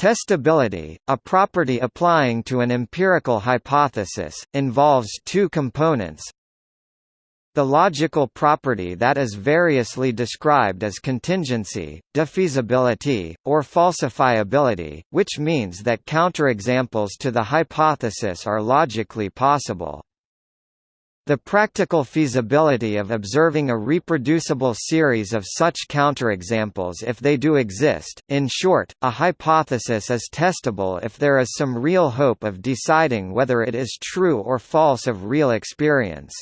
Testability, a property applying to an empirical hypothesis, involves two components. The logical property that is variously described as contingency, defeasibility, or falsifiability, which means that counterexamples to the hypothesis are logically possible. The practical feasibility of observing a reproducible series of such counterexamples if they do exist, in short, a hypothesis is testable if there is some real hope of deciding whether it is true or false of real experience.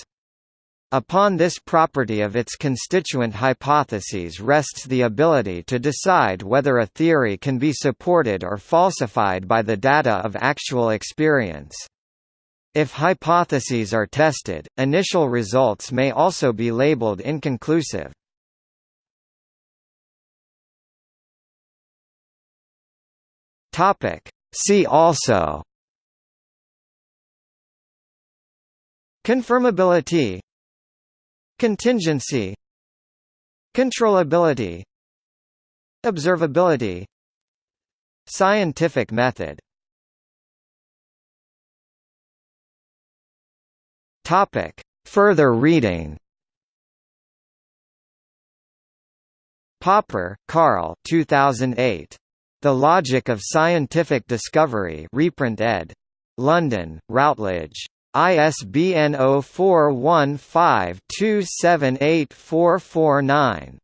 Upon this property of its constituent hypotheses rests the ability to decide whether a theory can be supported or falsified by the data of actual experience. If hypotheses are tested, initial results may also be labeled inconclusive. See also Confirmability Contingency Controllability Observability Scientific method Topic. Further reading Popper, Karl 2008. The Logic of Scientific Discovery reprint ed. London, Routledge. ISBN 0415278449.